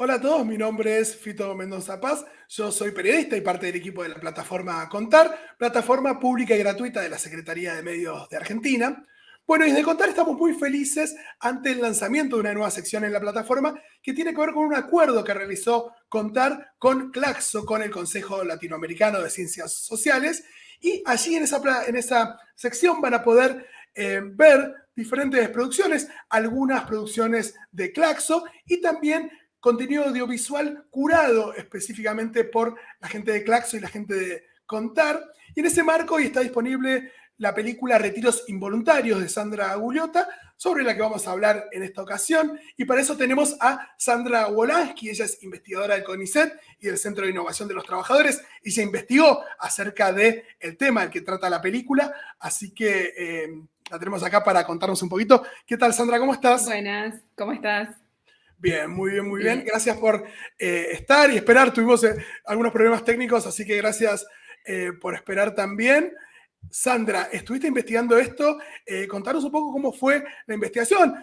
Hola a todos, mi nombre es Fito Mendoza Paz, yo soy periodista y parte del equipo de la plataforma Contar, plataforma pública y gratuita de la Secretaría de Medios de Argentina. Bueno, y desde Contar estamos muy felices ante el lanzamiento de una nueva sección en la plataforma que tiene que ver con un acuerdo que realizó Contar con Claxo, con el Consejo Latinoamericano de Ciencias Sociales, y allí en esa, en esa sección van a poder eh, ver diferentes producciones, algunas producciones de Claxo y también contenido audiovisual curado específicamente por la gente de Claxo y la gente de Contar. Y en ese marco hoy está disponible la película Retiros Involuntarios de Sandra Guliota, sobre la que vamos a hablar en esta ocasión. Y para eso tenemos a Sandra Wolansky, ella es investigadora del CONICET y del Centro de Innovación de los Trabajadores, y se investigó acerca del el tema del que trata la película, así que eh, la tenemos acá para contarnos un poquito. ¿Qué tal, Sandra? ¿Cómo estás? Buenas, ¿cómo estás? Bien, muy bien, muy bien. Gracias por eh, estar y esperar. Tuvimos eh, algunos problemas técnicos, así que gracias eh, por esperar también. Sandra, estuviste investigando esto. contanos un poco cómo fue la investigación.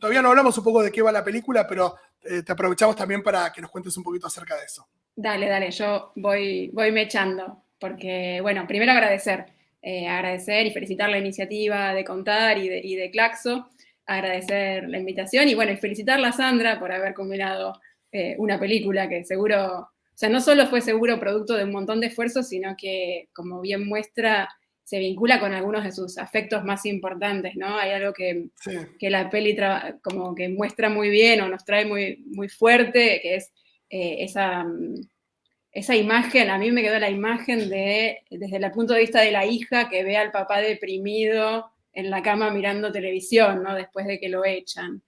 todavía no hablamos un poco de qué va la película, pero te aprovechamos también para que nos cuentes un poquito acerca de eso. Dale, dale, yo voy, voy me echando, porque, bueno, primero agradecer, agradecer y felicitar la iniciativa de Contar y de, y de Claxo agradecer la invitación y bueno, y felicitarla a Sandra por haber combinado eh, una película que seguro, o sea, no solo fue seguro producto de un montón de esfuerzos, sino que, como bien muestra, se vincula con algunos de sus afectos más importantes, ¿no? Hay algo que, que la peli como que muestra muy bien o nos trae muy, muy fuerte, que es eh, esa, esa imagen, a mí me quedó la imagen de, desde el punto de vista de la hija que ve al papá deprimido, en la cama mirando televisión, ¿no? Después de que lo echan.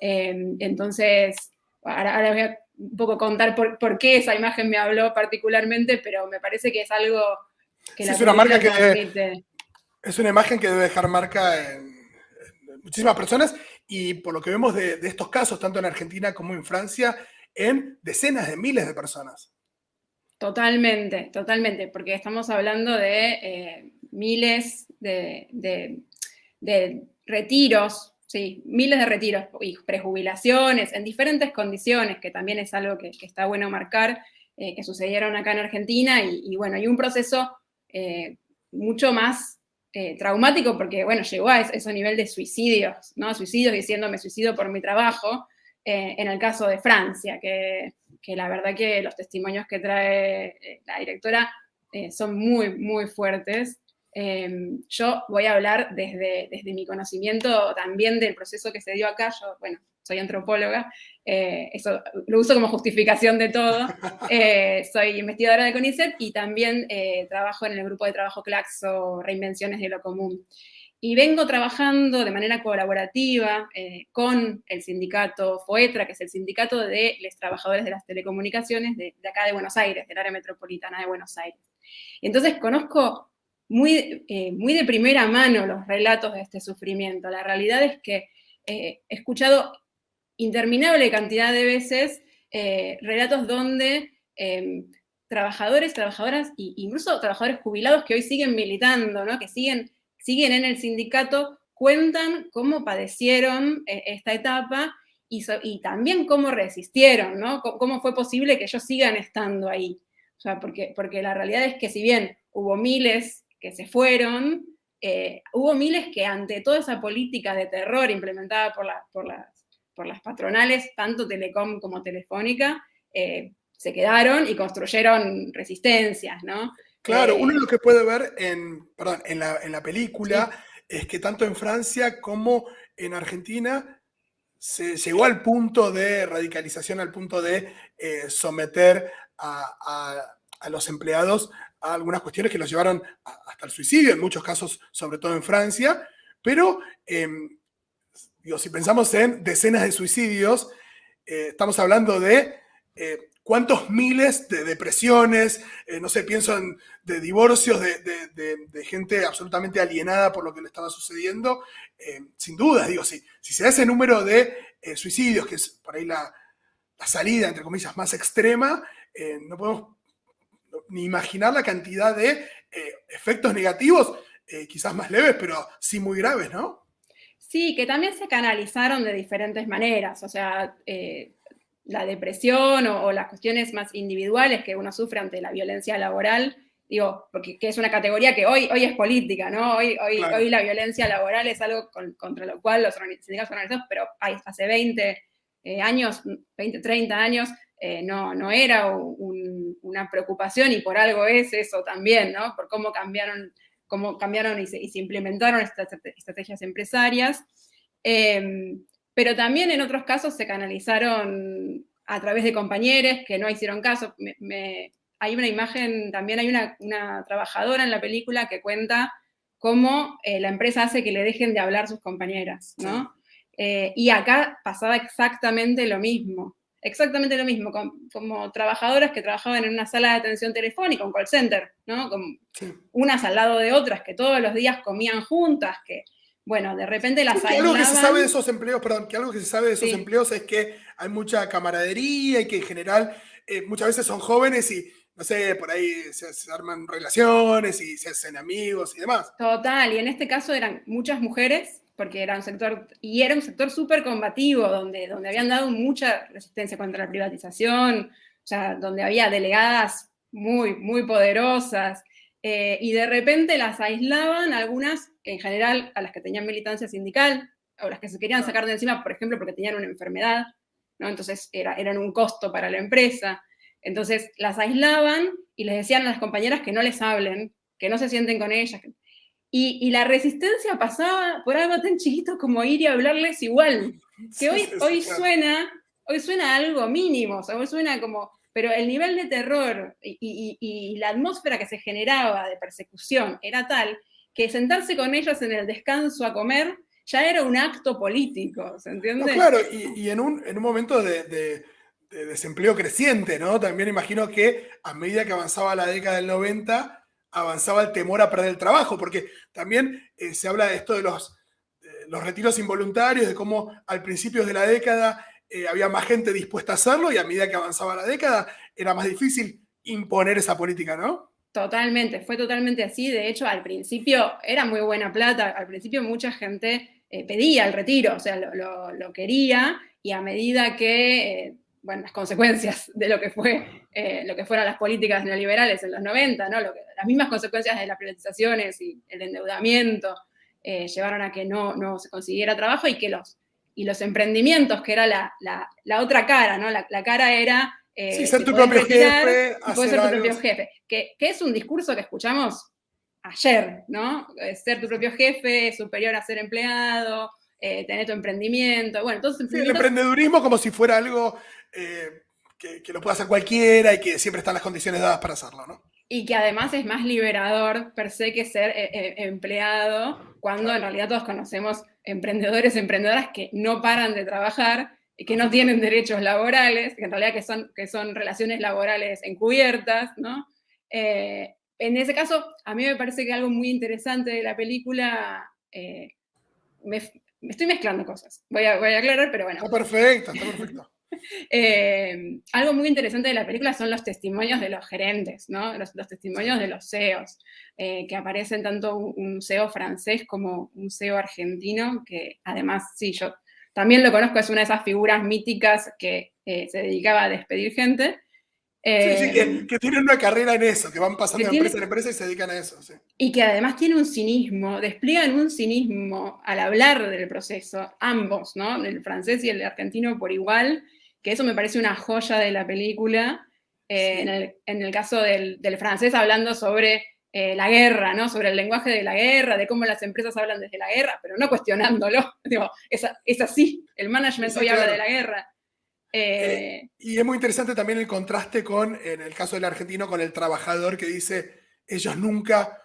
Em, entonces, ahora, voy a un poco contar por, qué esa imagen me habló particularmente, pero me parece que es algo que la es una marca que es una imagen que debe dejar marca en, muchísimas personas y por lo que vemos de, estos casos, tanto en Argentina como en Francia, en decenas de miles de personas. Totalmente, totalmente, porque estamos hablando de eh, miles de, de retiros, sí, miles de retiros y prejubilaciones en diferentes condiciones, que también es algo que, está bueno marcar, eh, que sucedieron acá en Argentina, y, bueno, hay un proceso eh, mucho más eh, traumático porque, bueno, llegó a ese, nivel de suicidios, ¿no? Suicidios diciendo suicido por mi trabajo, en el caso de Francia, que, que, la verdad que los testimonios que trae la directora son muy, muy fuertes. Em, yo voy a hablar desde, desde mi conocimiento también del proceso que se dio acá. Yo, bueno, soy antropóloga, eh, eso lo uso como justificación de todo. Eh, soy investigadora de CONICET y también eh, trabajo en el grupo de trabajo Claxo, Reinvenciones de lo Común. Y vengo trabajando de manera colaborativa con el sindicato FOETRA, que es el sindicato de los trabajadores de las telecomunicaciones de, de acá de Buenos Aires, del área metropolitana de Buenos Aires. Entonces conozco muy, eh, muy de primera mano los relatos de este sufrimiento. La realidad es que eh, he escuchado interminable cantidad de veces eh, relatos donde em, trabajadores, trabajadoras, e incluso trabajadores jubilados que hoy siguen militando, ¿no? que siguen, siguen en el sindicato, cuentan cómo padecieron esta etapa y, también cómo resistieron, ¿no? cómo fue posible que ellos sigan estando ahí. O sea, porque, porque la realidad es que si bien hubo miles que se fueron, eh, hubo miles que ante toda esa política de terror implementada por, por, las, por las, patronales, tanto Telecom como Telefónica, eh, se quedaron y construyeron resistencias, ¿no? Claro, uno de lo que puede ver en, perdón, en, la, en la película es que tanto en Francia como en Argentina se llegó al punto de radicalización, al punto de eh, someter a, a, los empleados algunas cuestiones que los llevaron hasta el suicidio, en muchos casos, sobre todo en Francia, pero em, digo, si pensamos en decenas de suicidios, eh, estamos hablando de eh, cuántos miles de depresiones, eh, no sé, pienso en de divorcios, de, gente absolutamente alienada por lo que le estaba sucediendo, sin duda, digo, si, si se da ese número de suicidios, que es por ahí la salida, entre comillas, más extrema, no podemos ni imaginar la cantidad de eh, efectos negativos, eh, quizás más leves, pero sí muy graves, ¿no? Sí, que también se canalizaron de diferentes maneras. O sea, eh, la depresión o, las cuestiones más individuales que uno sufre ante la violencia laboral, digo, porque es una categoría que hoy, hoy es política, ¿no? Hoy, hoy, hoy la violencia laboral es algo contra lo cual los sindicatos organizados, pero hace 20 eh, años, 20, 30 años, eh, no, no era una preocupación y por algo es eso también, ¿no? Por cómo cambiaron, cómo cambiaron y se, implementaron estas estrategias empresarias. Em, pero también en otros casos se canalizaron a través de compañeros que no hicieron caso. hay una imagen, también hay una, trabajadora en la película que cuenta cómo eh, la empresa hace que le dejen de hablar sus compañeras, ¿no? Eh, y acá pasaba exactamente lo mismo, exactamente lo mismo, como trabajadoras que trabajaban en una sala de atención telefónica, un call center, ¿no? Unas al lado de otras que todos los días comían juntas, que bueno, de repente las Algo que se sabe de esos empleos, perdón, que algo que se sabe de esos empleos es que hay mucha camaradería y que en general eh, muchas veces son jóvenes y, no sé, por ahí se, arman relaciones y se hacen amigos y demás. Total, y en este caso eran muchas mujeres, porque era un sector, y era un sector súper combativo, donde, donde habían dado mucha resistencia contra la privatización, o sea, donde había delegadas muy, muy poderosas, eh, y de repente las aislaban algunas en general a las que tenían militancia sindical, o las que se querían sacar de encima, por ejemplo, porque tenían una enfermedad, ¿no? entonces era, eran un costo para la empresa. Entonces las aislaban y les decían a las compañeras que no les hablen, que no se sienten con ellas. Y, la resistencia pasaba por algo tan chiquito como ir y hablarles igual, que hoy, hoy, suena, hoy suena algo mínimo, o sea, hoy suena como, pero el nivel de terror y, y la atmósfera que se generaba de persecución era tal que sentarse con ellas en el descanso a comer ya era un acto político, ¿se entiende? claro, y, en, un, en, un, momento de, desempleo creciente, ¿no? También imagino que a medida que avanzaba la década del 90, avanzaba el temor a perder el trabajo, porque también eh, se habla de esto de los, los retiros involuntarios, de cómo al principio de la década eh, había más gente dispuesta a hacerlo y a medida que avanzaba la década era más difícil imponer esa política, ¿no? Totalmente, fue totalmente así. De hecho, al principio era muy buena plata, al principio mucha gente eh, pedía el retiro, o sea, lo, quería, y a medida que, bueno, las consecuencias de lo que, fue, eh, lo que fueron las políticas neoliberales en los 90, ¿no? las mismas consecuencias de las privatizaciones y el endeudamiento llevaron a que no, no, se consiguiera trabajo y que los, y los emprendimientos, que era la, la, otra cara, ¿no? La, la cara era eh, sí, ser tu propio jefe. Puede ser tu propio jefe. Que, es un discurso que escuchamos ayer, ¿no? Eh, ser tu propio jefe, superior a ser empleado, eh, tener tu emprendimiento. Bueno, entonces. el emprendedurismo como si fuera algo que, que, lo pueda hacer cualquiera y que siempre están las condiciones dadas para hacerlo, ¿no? Y que además es más liberador per se que ser empleado, cuando en realidad todos conocemos emprendedores, emprendedoras que no paran de trabajar que no tienen derechos laborales, que en realidad que son, que son relaciones laborales encubiertas, ¿no? Eh, en ese caso, a mí me parece que algo muy interesante de la película, eh, me, estoy mezclando cosas, voy a, voy a aclarar, pero bueno. Está perfecto, está perfecto. Eh, algo muy interesante de la película son los testimonios de los gerentes, ¿no? los, testimonios de los CEOs, que aparecen tanto un, un, CEO francés como un CEO argentino, que además, sí, yo también lo conozco, es una de esas figuras míticas que eh, se dedicaba a despedir gente. sí, sí, que, eh, tienen una carrera en eso, que van pasando de empresa en empresa y se dedican a eso. Y que además tiene un cinismo, despliegan un cinismo al hablar del proceso, ambos, ¿no? El francés y el argentino por igual, que eso me parece una joya de la película. Eh, en, el, caso del, del, francés hablando sobre eh, la guerra, ¿no? Sobre el lenguaje de la guerra, de cómo las empresas hablan desde la guerra, pero no cuestionándolo. Digo, es, así, el management hoy habla de la guerra. Eh, eh, y es muy interesante también el contraste con, en el caso del argentino, con el trabajador que dice, ellos nunca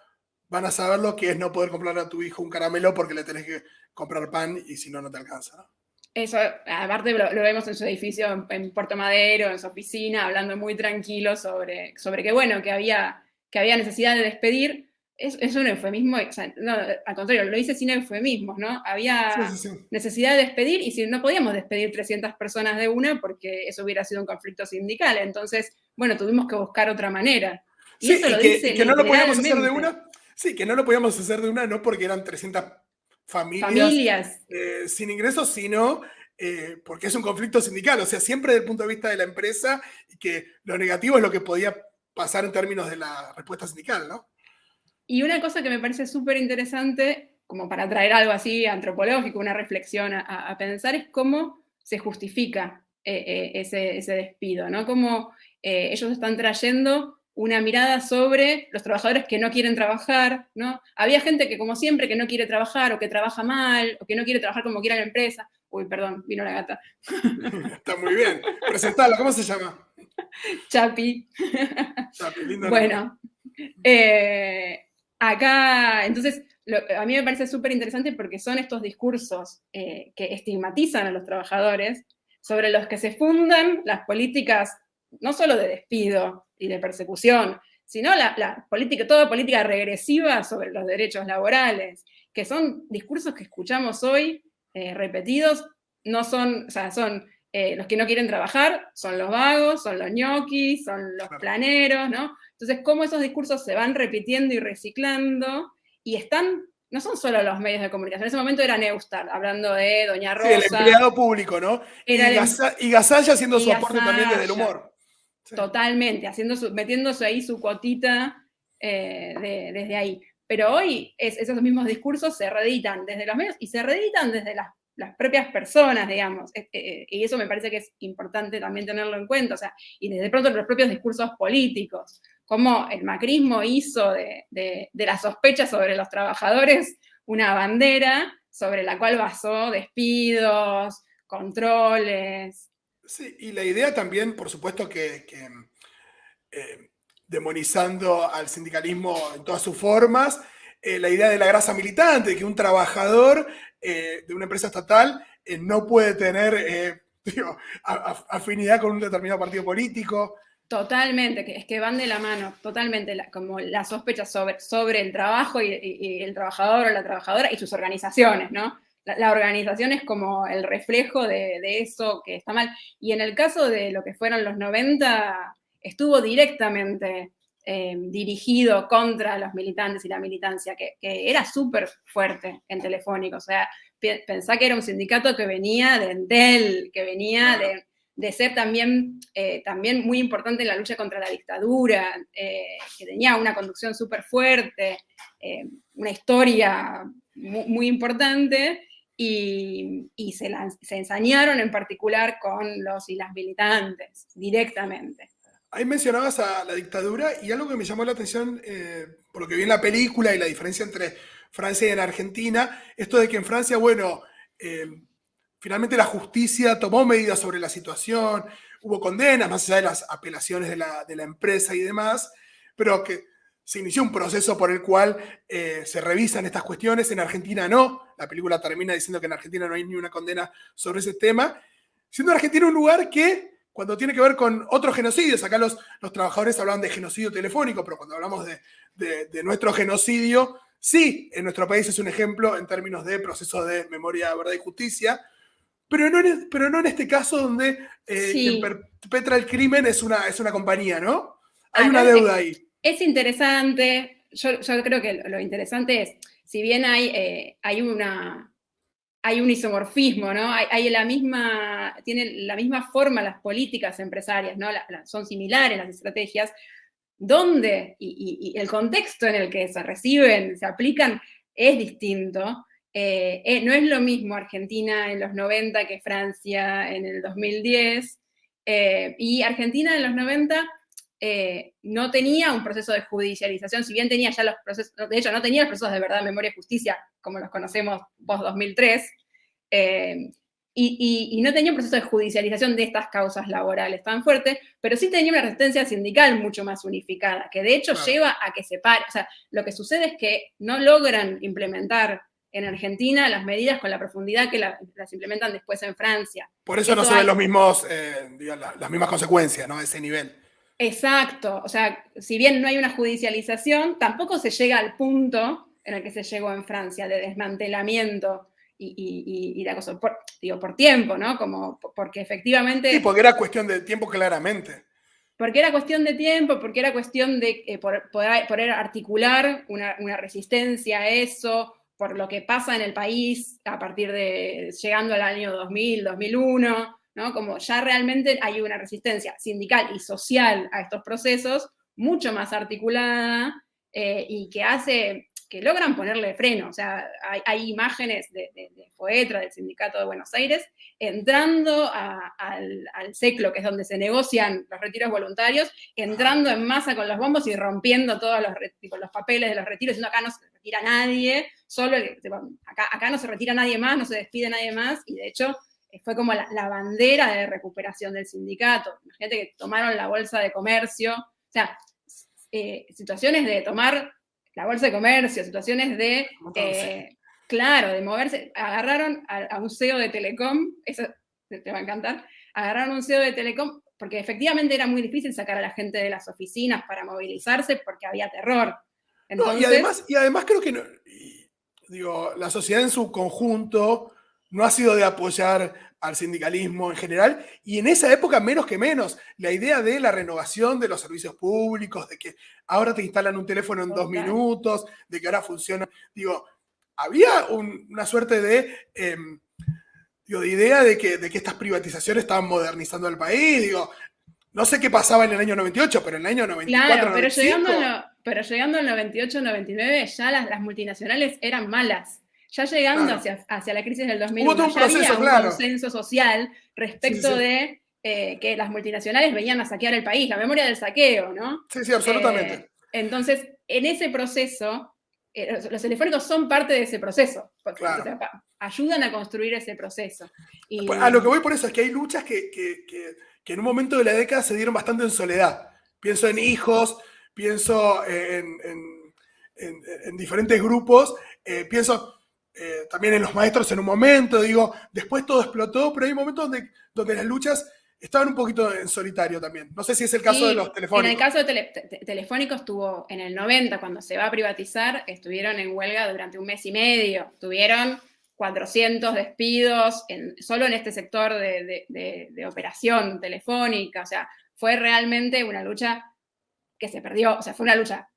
van a saber lo que es no poder comprar a tu hijo un caramelo porque le tenés que comprar pan y si no, no te alcanza. Eso, aparte lo, vemos en su edificio en, Puerto Madero, en su oficina, hablando muy tranquilo sobre, sobre que, bueno, que había que había necesidad de despedir, es, es un eufemismo, no, al contrario, lo hice sin eufemismos, ¿no? Había necesidad de despedir y si no podíamos despedir 300 personas de una porque eso hubiera sido un conflicto sindical, entonces, bueno, tuvimos que buscar otra manera. Y eso lo que, dice que no lo podíamos hacer de una, sí, que no lo podíamos hacer de una, no porque eran 300 familias, familias. Eh, sin ingresos, sino eh, porque es un conflicto sindical, o sea, siempre desde el punto de vista de la empresa, y que lo negativo es lo que podía pasar en términos de la respuesta sindical, ¿no? Y una cosa que me parece súper interesante, como para traer algo así antropológico, una reflexión a, pensar, es cómo se justifica eh, eh, ese, ese, despido, ¿no? Cómo ellos están trayendo una mirada sobre los trabajadores que no quieren trabajar, ¿no? Había gente que, como siempre, que no quiere trabajar, o que trabaja mal, o que no quiere trabajar como quiera la empresa. Uy, perdón, vino la gata. Está muy bien. Presentala, ¿cómo se llama? Chapi. Chapi, lindo. Bueno, eh, acá, entonces, a mí me parece súper interesante porque son estos discursos eh, que estigmatizan a los trabajadores, sobre los que se fundan las políticas, no solo de despido, y de persecución, sino la, política, toda política regresiva sobre los derechos laborales, que son discursos que escuchamos hoy eh, repetidos, no son, o sea, son eh, los que no quieren trabajar, son los vagos, son los ñoquis, son los planeros, ¿no? Entonces, cómo esos discursos se van repitiendo y reciclando, y están, no son solo los medios de comunicación, en ese momento era Neustar, hablando de Doña Rosa. Sí, el empleado público, ¿no? y, Gasalla haciendo su aporte también desde el humor. Totalmente, haciendo metiéndose ahí su cuotita eh, desde ahí. Pero hoy esos mismos discursos se reeditan desde los medios y se reeditan desde las, propias personas, digamos. Eh, eh, y eso me parece que es importante también tenerlo en cuenta. O sea, y desde pronto los propios discursos políticos. Como el macrismo hizo de, de, de las sospechas sobre los trabajadores una bandera sobre la cual basó despidos, controles, Sí, y la idea también, por supuesto, que, eh, demonizando al sindicalismo en todas sus formas, eh, la idea de la grasa militante, que un trabajador eh, de una empresa estatal no puede tener afinidad con un determinado partido político. Totalmente, es que van de la mano, totalmente, como la sospecha sobre, sobre el trabajo y, el trabajador o la trabajadora y sus organizaciones, ¿no? La, organización es como el reflejo de, eso que está mal. Y en el caso de lo que fueron los 90, estuvo directamente eh, dirigido contra los militantes y la militancia, que, era súper fuerte en Telefónico. O sea, pensá que era un sindicato que venía de Entel, que venía de, ser también, eh, también muy importante en la lucha contra la dictadura, eh, que tenía una conducción súper fuerte, una historia muy importante, y, se, se, ensañaron en particular con los y las militantes, directamente. Ahí mencionabas a la dictadura y algo que me llamó la atención, eh, por lo que vi en la película y la diferencia entre Francia y en Argentina, esto de que en Francia, bueno, eh, finalmente la justicia tomó medidas sobre la situación, hubo condenas, más allá de las apelaciones de la, de la empresa y demás, pero que se inició un proceso por el cual eh, se revisan estas cuestiones, en Argentina no, la película termina diciendo que en Argentina no hay ni una condena sobre ese tema, siendo Argentina un lugar que cuando tiene que ver con otros genocidios, acá los, los trabajadores hablan de genocidio telefónico, pero cuando hablamos de, nuestro genocidio, sí, en nuestro país es un ejemplo en términos de proceso de memoria, verdad y justicia, pero no en, pero no en este caso donde eh, quien perpetra el crimen es una, es una compañía, ¿no? Hay una deuda ahí es interesante, yo, creo que lo interesante es, si bien hay, eh, hay, una, hay un isomorfismo, ¿no? Hay, la misma, la misma forma las políticas empresarias, ¿no? son similares las estrategias, donde y, el contexto en el que se reciben, se aplican, es distinto. Eh, eh, no es lo mismo Argentina en los 90 que Francia en el 2010, y Argentina en los 90 eh, no tenía un proceso de judicialización, si bien tenía ya los procesos, de hecho no tenía los procesos de verdad, memoria y justicia, como los conocemos post-2003, eh, y, no tenía un proceso de judicialización de estas causas laborales tan fuerte, pero sí tenía una resistencia sindical mucho más unificada, que de hecho lleva a que se pare, o sea, lo que sucede es que no logran implementar en Argentina las medidas con la profundidad que las implementan después en Francia. Por eso, no se ven los mismos, eh, las mismas consecuencias, ¿no? A ese nivel. Exacto, o sea, si bien no hay una judicialización, tampoco se llega al punto en el que se llegó en Francia de desmantelamiento y, y, la cosa, por, digo, por tiempo, ¿no? Como porque efectivamente... Sí, porque era cuestión de tiempo claramente. Porque era cuestión de tiempo, porque era cuestión de eh, poder, articular una, resistencia a eso, por lo que pasa en el país a partir de llegando al año 2000, 2001, ¿no? Como ya realmente hay una resistencia sindical y social a estos procesos mucho más articulada eh, y que hace que logran ponerle freno. O sea, hay, imágenes de, de, FOETRA, del Sindicato de Buenos Aires, entrando al, al que es donde se negocian los retiros voluntarios, entrando en masa con los bombos y rompiendo todos los, los papeles de los retiros, diciendo acá no se retira nadie, solo acá, acá no se retira nadie más, no se despide nadie más, y de hecho fue como la, bandera de recuperación del sindicato. Imagínate que tomaron la bolsa de comercio, o sea, eh, situaciones de tomar la bolsa de comercio, situaciones de, eh, claro, de moverse, agarraron a, un CEO de Telecom, eso te va a encantar, agarraron a un CEO de Telecom porque efectivamente era muy difícil sacar a la gente de las oficinas para movilizarse porque había terror. y, además, y además creo que, digo, la sociedad en su conjunto no ha sido de apoyar al sindicalismo en general, y en esa época menos que menos, la idea de la renovación de los servicios públicos, de que ahora te instalan un teléfono en dos minutos, de que ahora funciona, digo, había una suerte de, em, digo, de idea de que, de que estas privatizaciones estaban modernizando el país, digo, no sé qué pasaba en el año 98, pero en el año 94, claro, pero Llegando pero llegando al 98, 99, ya las, las multinacionales eran malas. Ya llegando hacia, hacia, la crisis del 2001, ya había un consenso social respecto de eh, que las multinacionales venían a saquear el país, la memoria del saqueo, ¿no? Sí, sí, absolutamente. Eh, entonces, en ese proceso, eh, los telefónicos son parte de ese proceso. ayudan a construir ese proceso. Y, pues, a lo que voy por eso es que hay luchas que, que, que, en un momento de la década se dieron bastante en soledad. Pienso en hijos, pienso en, en, en diferentes grupos, pienso eh, también en los maestros en un momento, digo, después todo explotó, pero hay momentos donde, donde las luchas estaban un poquito en solitario también. No sé si es el caso de los telefónicos. En el caso de telefónicos estuvo en el 90, cuando se va a privatizar, estuvieron en huelga durante un mes y medio. Tuvieron 400 despidos en, solo en este sector de, de, operación telefónica. O sea, fue realmente una lucha que se perdió. O sea, fue una lucha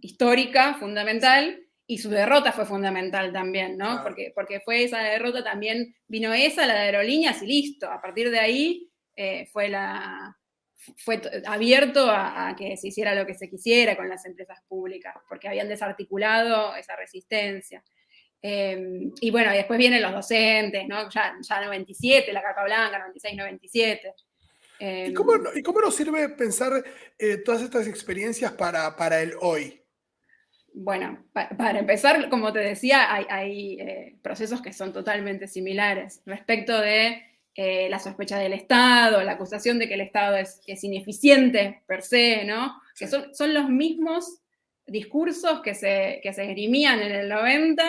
histórica, fundamental, y su derrota fue fundamental también, ¿no? Porque, porque fue esa derrota también, vino esa, la de aerolíneas y listo. A partir de ahí eh, fue, la, fue abierto a, que se hiciera lo que se quisiera con las empresas públicas, porque habían desarticulado esa resistencia. Em, y bueno, después vienen los docentes, ¿no? Ya, ya 97, la carta blanca, 96, 97. ¿Y, cómo, ¿Y cómo nos sirve pensar eh, todas estas experiencias para, para el hoy? Bueno, para empezar, como te decía, hay, eh, procesos que son totalmente similares respecto de eh, la sospecha del Estado, la acusación de que el Estado es, ineficiente per se, ¿no? Que son, son, los mismos discursos que se, que se esgrimían en el 90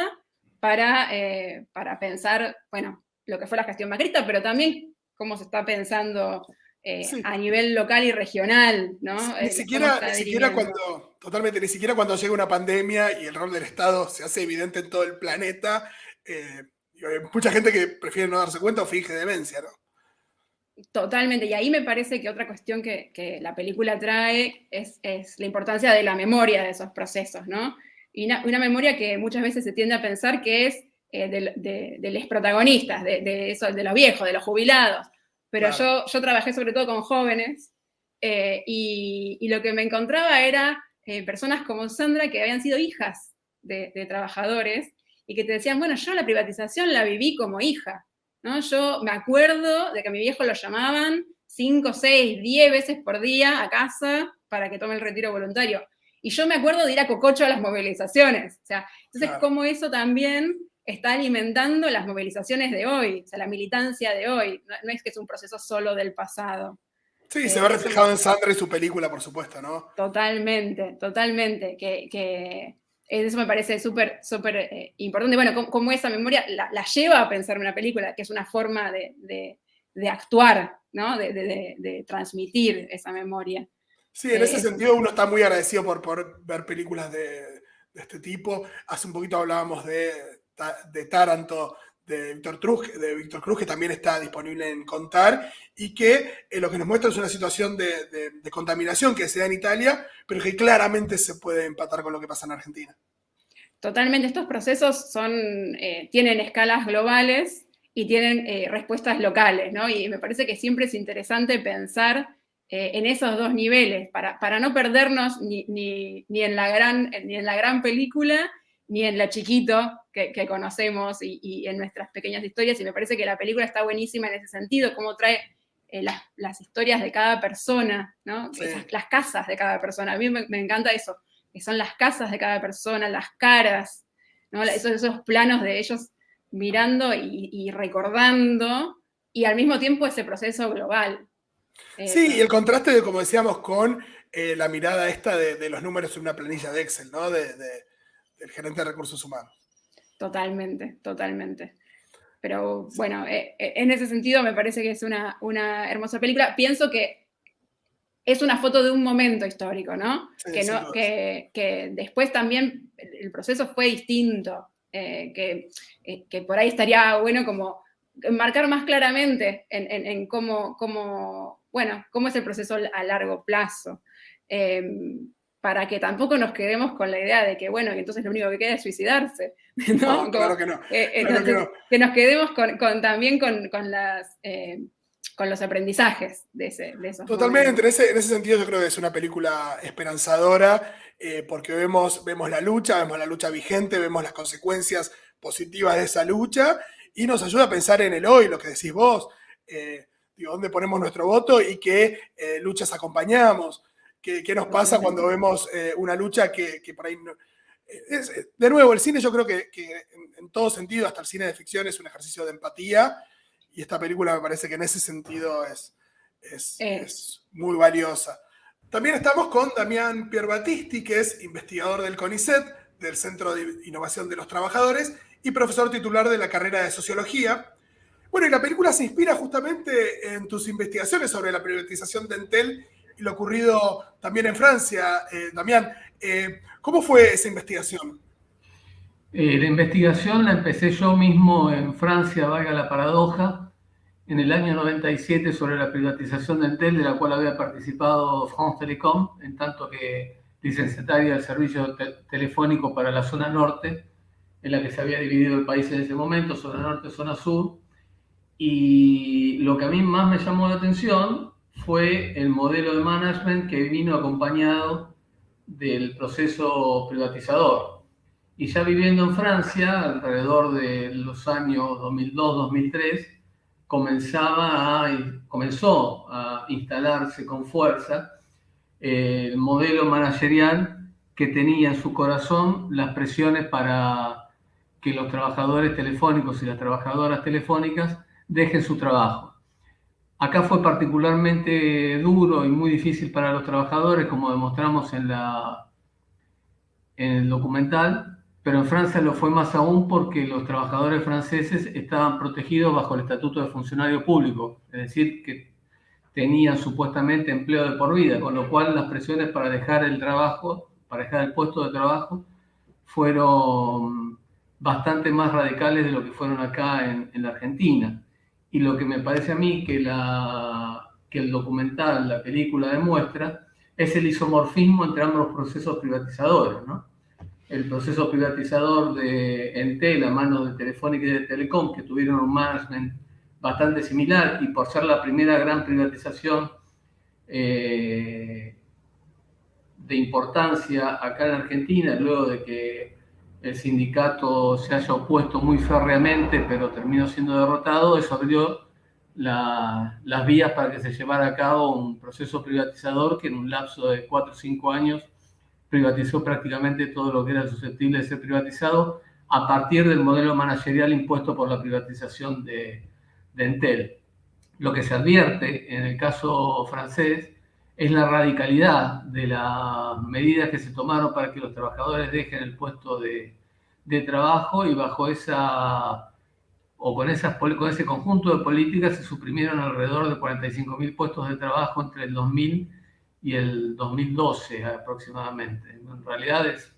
para, eh, para pensar, bueno, lo que fue la gestión macrista, pero también cómo se está pensando a nivel local y regional, ¿no? Ni siquiera, ni siquiera cuando Totalmente, ni siquiera cuando llega una pandemia y el rol del Estado se hace evidente en todo el planeta, eh, hay mucha gente que prefiere no darse cuenta o finge demencia, ¿no? Totalmente, y ahí me parece que otra cuestión que, la película trae es, la importancia de la memoria de esos procesos, ¿no? Y una, memoria que muchas veces se tiende a pensar que es eh, de, los protagonistas, de, eso, de los viejos, de los jubilados. Pero yo, yo trabajé sobre todo con jóvenes eh, y, y, lo que me encontraba era eh, personas como Sandra que habían sido hijas de, trabajadores y que te decían, bueno, yo la privatización la viví como hija, ¿no? Yo me acuerdo de que a mi viejo lo llamaban 5, 6, 10 veces por día a casa para que tome el retiro voluntario. Y yo me acuerdo de ir a Cococho a las movilizaciones. O sea, entonces, como eso también está alimentando las movilizaciones de hoy, o sea, la militancia de hoy. no es que es un proceso solo del pasado. Sí, se ve reflejado en Sandra y su película, por supuesto, ¿no? Totalmente, totalmente. Que, eso me parece súper, súper eh, importante. Bueno, como, esa memoria la, lleva a pensar en una película, que es una forma de, actuar, ¿no? De, transmitir esa memoria. Sí, en ese eh, sentido uno está muy agradecido por, por ver películas de, este tipo. Hace un poquito hablábamos de, de Taranto, de Víctor Cruz, de Víctor que también está disponible en Contar, y que eh, lo que nos muestra es una situación de, contaminación que se da en Italia, pero que claramente se puede empatar con lo que pasa en Argentina. Totalmente, estos procesos son, eh, tienen escalas globales y tienen eh, respuestas locales, ¿no? Y me parece que siempre es interesante pensar en esos dos niveles, para, para no perdernos ni, ni, ni, en la gran, ni en la gran película, ni en la chiquito que, que conocemos y, y, en nuestras pequeñas historias, y me parece que la película está buenísima en ese sentido, cómo trae las, las, historias de cada persona, ¿no? Sí. Esas, las casas de cada persona, a mí me, me encanta eso, que son las casas de cada persona, las caras, ¿no? esos, esos planos de ellos mirando y, y, recordando, y al mismo tiempo ese proceso global. Sí, eh, y el contraste, de, como decíamos, con eh, la mirada esta de, de, los números en una planilla de Excel, ¿no? De, del gerente de recursos humanos. Totalmente, totalmente. Pero bueno, eh, en ese sentido me parece que es una, una hermosa película. Pienso que es una foto de un momento histórico, ¿no? Sí, que, no que, que, después también el proceso fue distinto, eh, que, eh, que, por ahí estaría bueno como marcar más claramente en, en, en cómo, cómo, bueno, cómo es el proceso a largo plazo. Eh, para que tampoco nos quedemos con la idea de que, bueno, que entonces lo único que queda es suicidarse. ¿no? no claro que no. Eh, claro entonces, que, no. que, nos quedemos con, con también con, con las eh, con los aprendizajes de, ese, de esos Totalmente, en ese, en ese, sentido yo creo que es una película esperanzadora, eh, porque vemos, vemos la lucha, vemos la lucha vigente, vemos las consecuencias positivas de esa lucha, y nos ayuda a pensar en el hoy, lo que decís vos, eh, digo, dónde ponemos nuestro voto y qué eh, luchas acompañamos, qué, nos pasa cuando vemos eh, una lucha que, que por ahí... No, es, de nuevo, el cine yo creo que, que en, en todo sentido, hasta el cine de ficción, es un ejercicio de empatía, y esta película me parece que en ese sentido es, es, es muy valiosa. También estamos con Damián Pierbatisti, que es investigador del CONICET, del Centro de Innovación de los Trabajadores, y profesor titular de la carrera de Sociología. Bueno, y la película se inspira justamente en tus investigaciones sobre la privatización de Entel lo ocurrido también en Francia. Eh, Damián, eh, ¿cómo fue esa investigación? Eh, la investigación la empecé yo mismo en Francia, valga la paradoja, en el año 97 sobre la privatización de Entel, de la cual había participado France Telecom, en tanto que licenciataria del servicio te telefónico para la zona norte, en la que se había dividido el país en ese momento, zona norte, zona sur. Y lo que a mí más me llamó la atención fue el modelo de management que vino acompañado del proceso privatizador. Y ya viviendo en Francia, alrededor de los años 2002-2003, comenzaba a, comenzó a instalarse con fuerza eh, el modelo managerial que tenía en su corazón las presiones para que los trabajadores telefónicos y las trabajadoras telefónicas dejen su trabajo. Acá fue particularmente duro y muy difícil para los trabajadores, como demostramos en, el documental, pero en Francia lo fue más aún porque los trabajadores franceses estaban protegidos bajo el estatuto de funcionario público, es decir, que tenían supuestamente empleo de por vida, con lo cual las presiones para dejar el trabajo, para dejar el puesto de trabajo, fueron bastante más radicales de lo que fueron acá en la Argentina. Y lo que me parece a mí que, la, que el documental, la película demuestra, es el isomorfismo entre ambos procesos privatizadores, ¿no? el proceso privatizador de Entel a manos de Telefónica y de Telecom, que tuvieron un management bastante similar y por ser la primera gran privatización eh, de importancia acá en Argentina, luego de que el sindicato se haya opuesto muy férreamente, pero terminó siendo derrotado, eso abrió la, las vías para que se llevara a cabo un proceso privatizador que en un lapso de 4 o 5 años privatizó prácticamente todo lo que era susceptible de ser privatizado a partir del modelo managerial impuesto por la privatización de, de Entel. Lo que se advierte en el caso francés es la radicalidad de las medidas que se tomaron para que los trabajadores dejen el puesto de, de trabajo y bajo esa o con, esas, con ese conjunto de políticas se suprimieron alrededor de 45.000 puestos de trabajo entre el 2000 y el 2012 aproximadamente. En realidad es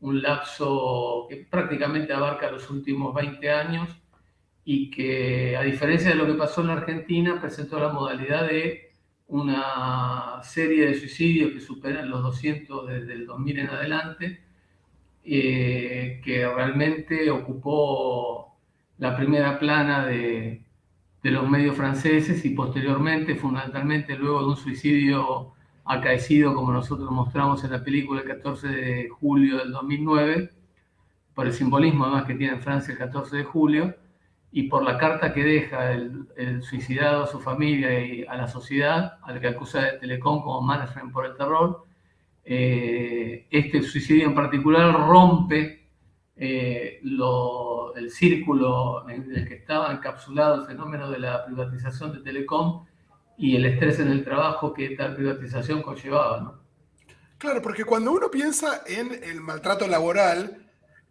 un lapso que prácticamente abarca los últimos 20 años y que, a diferencia de lo que pasó en la Argentina, presentó la modalidad de una serie de suicidios que superan los 200 desde el 2000 en adelante, eh, que realmente ocupó la primera plana de, los medios franceses y posteriormente, fundamentalmente luego de un suicidio acaecido, como nosotros mostramos en la película el 14 de julio del 2009, por el simbolismo además que tiene en Francia el 14 de julio, y por la carta que deja el, suicidado a su familia y a la sociedad, al que acusa de Telecom como management por el terror, eh, este suicidio en particular rompe eh, el círculo en el que estaba encapsulado el fenómeno de la privatización de Telecom y el estrés en el trabajo que tal privatización conllevaba. ¿no? Claro, porque cuando uno piensa en el maltrato laboral,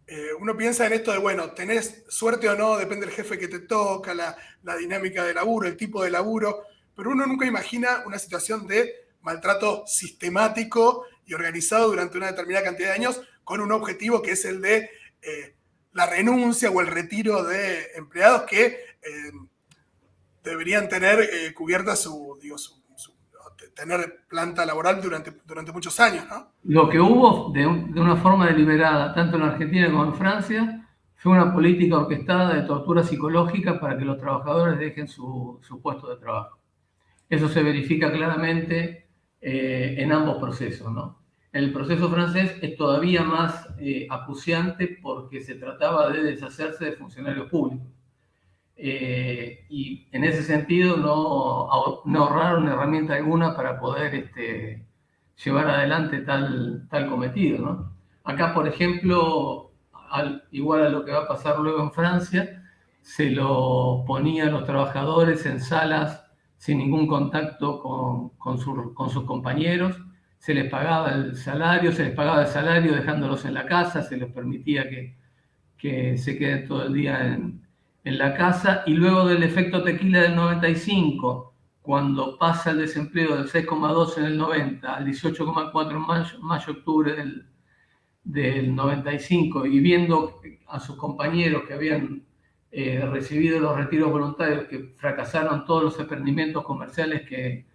eh, uno piensa en esto de, bueno, tenés suerte o no, depende del jefe que te toca, la, la, dinámica de laburo, el tipo de laburo, pero uno nunca imagina una situación de maltrato sistemático y organizado durante una determinada cantidad de años con un objetivo que es el de eh, la renuncia o el retiro de empleados que eh, deberían tener cubierta su, digo, su, tener planta laboral durante, durante muchos años. ¿no? Lo que hubo de, una forma deliberada, tanto en Argentina como en Francia, fue una política orquestada de tortura psicológica para que los trabajadores dejen su, puesto de trabajo. Eso se verifica claramente en ambos procesos. ¿no? El proceso francés es todavía más eh, acuciante porque se trataba de deshacerse de funcionarios públicos. Eh, y en ese sentido no, no, ahorraron herramienta alguna para poder este, llevar adelante tal, tal cometido. ¿no? Acá, por ejemplo, al, igual a lo que va a pasar luego en Francia, se lo ponía a los trabajadores en salas sin ningún contacto con, con, con sus compañeros se les pagaba el salario, se les pagaba el salario dejándolos en la casa, se les permitía que, que se queden todo el día en, en, la casa. Y luego del efecto tequila del 95, cuando pasa el desempleo del 6,2 en el 90 al 18,4 en mayo, mayo, octubre del, del 95, y viendo a sus compañeros que habían eh, recibido los retiros voluntarios, que fracasaron todos los emprendimientos comerciales que,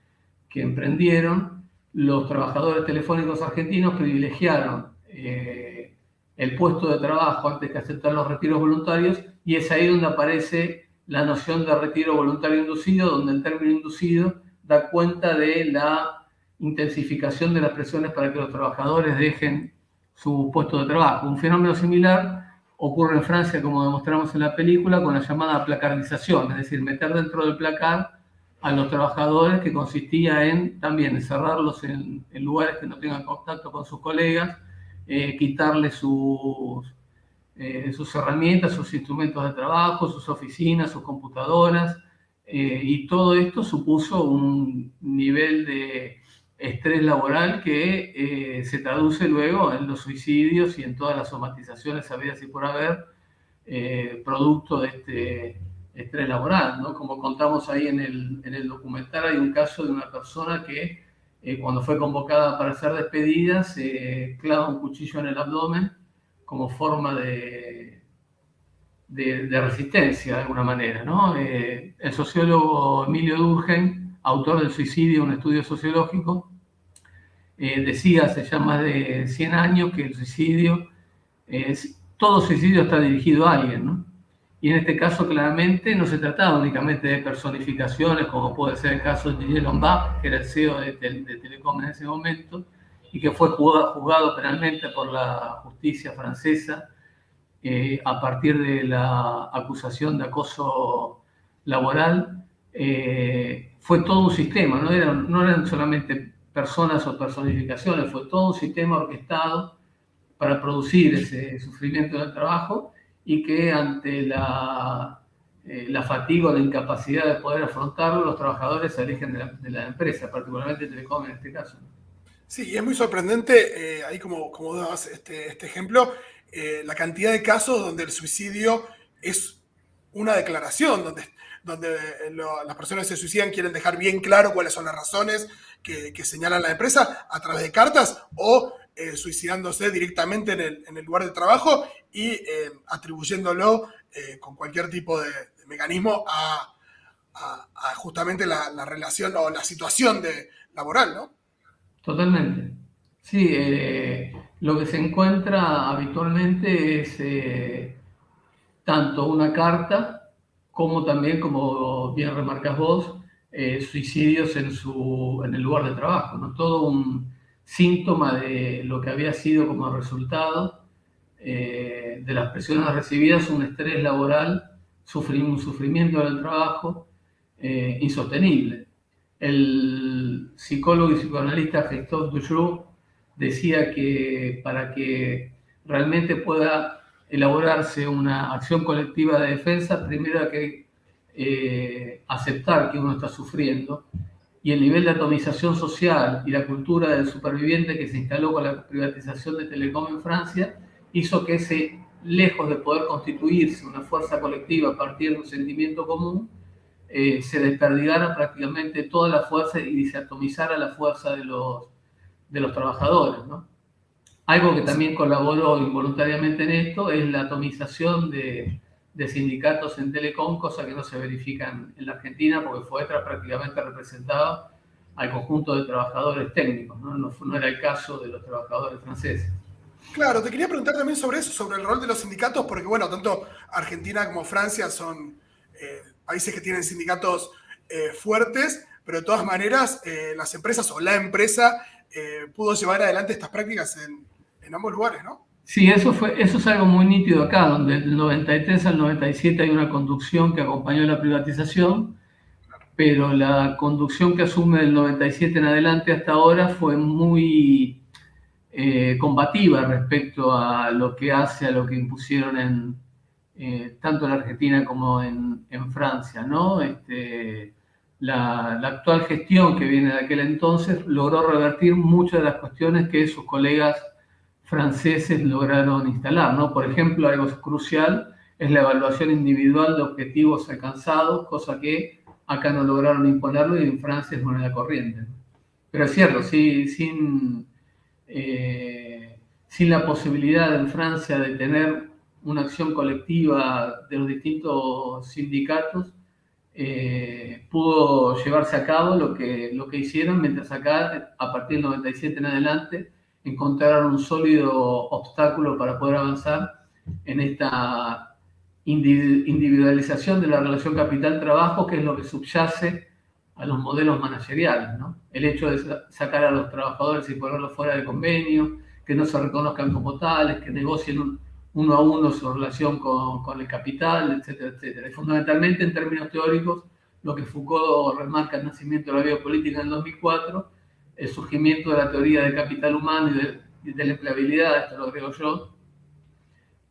que emprendieron, los trabajadores telefónicos argentinos privilegiaron eh, el puesto de trabajo antes que aceptar los retiros voluntarios y es ahí donde aparece la noción de retiro voluntario inducido, donde el término inducido da cuenta de la intensificación de las presiones para que los trabajadores dejen su puesto de trabajo. Un fenómeno similar ocurre en Francia, como demostramos en la película, con la llamada placardización, es decir, meter dentro del placar a los trabajadores que consistía en también encerrarlos en, lugares que no tengan contacto con sus colegas, eh, quitarles sus, eh, sus herramientas, sus instrumentos de trabajo, sus oficinas, sus computadoras, eh, y todo esto supuso un nivel de estrés laboral que se traduce luego en los suicidios y en todas las somatizaciones habidas y por haber, producto de este estrés laboral, ¿no? Como contamos ahí en el, en el documental, hay un caso de una persona que eh, cuando fue convocada para ser despedida se clava un cuchillo en el abdomen como forma de, de, resistencia de alguna manera, ¿no? Eh, el sociólogo Emilio Durgen, autor del suicidio, un estudio sociológico, eh, decía hace ya más de 100 años que el suicidio, es, todo suicidio está dirigido a alguien, ¿no? Y en este caso, claramente, no se trataba únicamente de personificaciones, como puede ser el caso de Didier Lombard, que era el CEO de, Telecom en ese momento, y que fue juzgado, penalmente por la justicia francesa eh, a partir de la acusación de acoso laboral. Eh, fue todo un sistema, no eran, no eran solamente personas o personificaciones, fue todo un sistema orquestado para producir ese sufrimiento del trabajo y que ante la, eh, la fatiga o la incapacidad de poder afrontarlo, los trabajadores se alejen de la, empresa, particularmente Telecom en este caso. Sí, y es muy sorprendente, eh, ahí como, como das este, este ejemplo, eh, la cantidad de casos donde el suicidio es una declaración, donde, donde las personas que se suicidan quieren dejar bien claro cuáles son las razones que, señalan la empresa a través de cartas o suicidándose directamente en el, en el, lugar de trabajo y eh, atribuyéndolo eh, con cualquier tipo de, mecanismo a, justamente la, la, relación o la situación de, laboral, ¿no? Totalmente. Sí, lo que se encuentra habitualmente es tanto una carta como también, como bien remarcas vos, eh, suicidios en, su, en el lugar de trabajo, ¿no? todo un síntoma de lo que había sido como resultado eh, de las presiones recibidas, un estrés laboral, un sufrimiento del trabajo eh, insostenible. El psicólogo y psicoanalista Christophe Dujoux decía que para que realmente pueda elaborarse una acción colectiva de defensa, primero hay que eh, aceptar que uno está sufriendo y el nivel de atomización social y la cultura del superviviente que se instaló con la privatización de Telecom en Francia hizo que ese, lejos de poder constituirse una fuerza colectiva a partir de un sentimiento común, eh, se desperdigara prácticamente toda la fuerza y se atomizara la fuerza de los, de los trabajadores. Algo que también colaboró involuntariamente en esto es la atomización de, de sindicatos en Telecom, cosa que no se verifica en, la Argentina porque FOETRA prácticamente representaba al conjunto de trabajadores técnicos, ¿no? No, era el caso de los trabajadores franceses. Claro, te quería preguntar también sobre eso, sobre el rol de los sindicatos, porque bueno, tanto Argentina como Francia son eh, países que tienen sindicatos eh, fuertes, pero de todas maneras eh, las empresas o la empresa pudo llevar adelante estas prácticas en, en ambos lugares, ¿no? Sí, eso, fue, eso es algo muy nítido acá, donde del 93 al 97 hay una conducción que acompañó la privatización, pero la conducción que asume del 97 en adelante hasta ahora fue muy eh, combativa respecto a lo que hace, a lo que impusieron en, eh, tanto en Argentina como en, Francia, ¿no? Este, la, la, actual gestión que viene de aquel entonces logró revertir muchas de las cuestiones que sus colegas franceses lograron instalar. ¿no? Por ejemplo, algo crucial es la evaluación individual de objetivos alcanzados, cosa que acá no lograron imponerlo y en Francia es moneda corriente. Pero es cierto, sí, sin, eh, sin la posibilidad en Francia de tener una acción colectiva de los distintos sindicatos, eh, pudo llevarse a cabo lo que, lo que hicieron, mientras acá, a partir del 97 en adelante, encontraron un sólido obstáculo para poder avanzar en esta individualización de la relación capital-trabajo, que es lo que subyace a los modelos manageriales. ¿no? El hecho de sacar a los trabajadores y ponerlos fuera de convenio, que no se reconozcan como tales, que negocien uno a uno su relación con, con, el capital, etcétera, etcétera. Y fundamentalmente, en términos teóricos, lo que Foucault remarca el nacimiento de la biopolítica en el 2004 el surgimiento de la teoría del capital humano y de, la empleabilidad, esto lo agrego yo,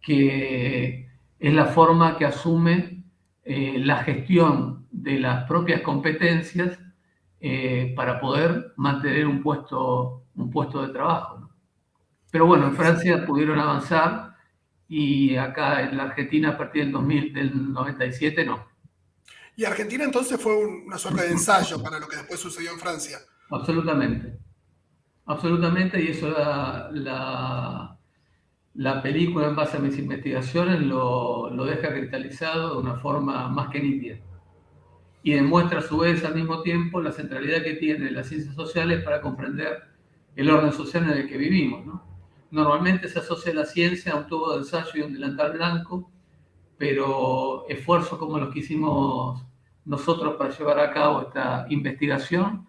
que es la forma que asume eh, la gestión de las propias competencias eh, para poder mantener un puesto, un puesto de trabajo. Pero bueno, en Francia pudieron avanzar y acá en la Argentina a partir del, 2000, del 97 no. Y Argentina entonces fue una suerte de ensayo para lo que después sucedió en Francia. Absolutamente. Absolutamente, y eso la, la, película en base a mis investigaciones lo, lo, deja cristalizado de una forma más que nítida. Y demuestra a su vez al mismo tiempo la centralidad que tienen las ciencias sociales para comprender el orden social en el que vivimos. ¿no? Normalmente se asocia la ciencia a un tubo de ensayo y un delantal blanco, pero esfuerzos como los que hicimos nosotros para llevar a cabo esta investigación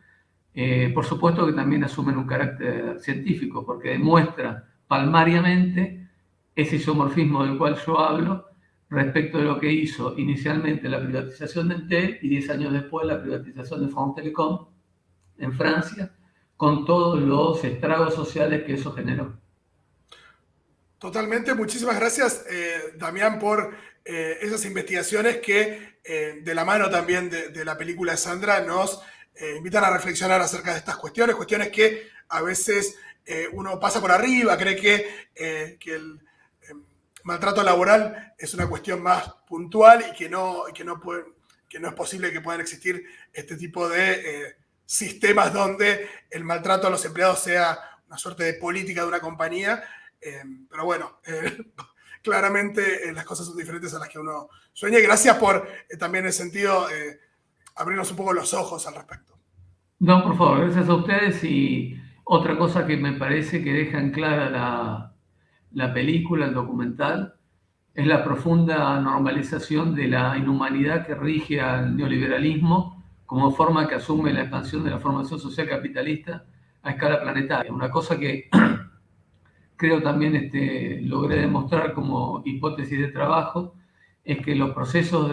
eh, por supuesto que también asumen un carácter científico, porque demuestra palmariamente ese isomorfismo del cual yo hablo respecto de lo que hizo inicialmente la privatización de Entel y 10 años después la privatización de France Telecom en Francia, con todos los estragos sociales que eso generó. Totalmente, muchísimas gracias, eh, Damián, por eh, esas investigaciones que, de la mano también de, la película de Sandra, nos eh, invitan a reflexionar acerca de estas cuestiones, cuestiones que a veces eh, uno pasa por arriba, cree que, eh, que el maltrato laboral es una cuestión más puntual y que no, que no, puede, que no es posible que puedan existir este tipo de sistemas donde el maltrato a los empleados sea una suerte de política de una compañía. pero bueno, claramente las cosas son diferentes a las que uno sueña. Y gracias por también en el sentido abrirnos un poco los ojos al respecto. No, por favor, gracias a ustedes y Otra cosa que me parece que deja en clara la, la película, el documental, es la profunda normalización de la inhumanidad que rige al neoliberalismo como forma que asume la expansión de la formación social capitalista a escala planetaria. Una cosa que creo también este, logré demostrar como hipótesis de trabajo es que los procesos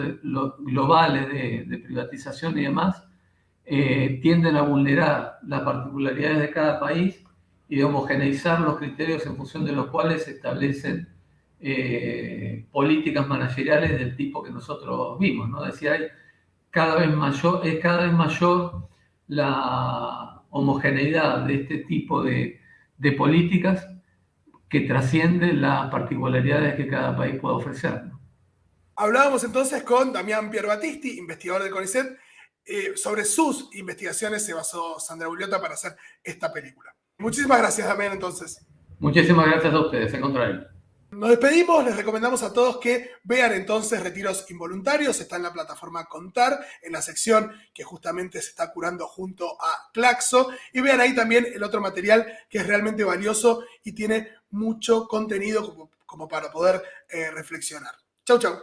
globales de, privatización y demás eh, tienden a vulnerar las particularidades de cada país y de homogeneizar los criterios en función de los cuales se establecen eh, políticas manageriales del tipo que nosotros vimos. ¿no? Decir, hay cada vez mayor, es cada vez mayor la homogeneidad de este tipo de, políticas que trasciende las particularidades que cada país puede ofrecer. Hablábamos entonces con Damián Pierbatisti, investigador del CONICET, eh, sobre sus investigaciones se basó Sandra Buliota para hacer esta película. Muchísimas gracias, Damián, entonces. Muchísimas gracias a ustedes, en contrario. Nos despedimos, les recomendamos a todos que vean entonces Retiros Involuntarios, está en la plataforma Contar, en la sección que justamente se está curando junto a Claxo, y vean ahí también el otro material que es realmente valioso y tiene mucho contenido como, para poder eh, reflexionar. Chau, chau.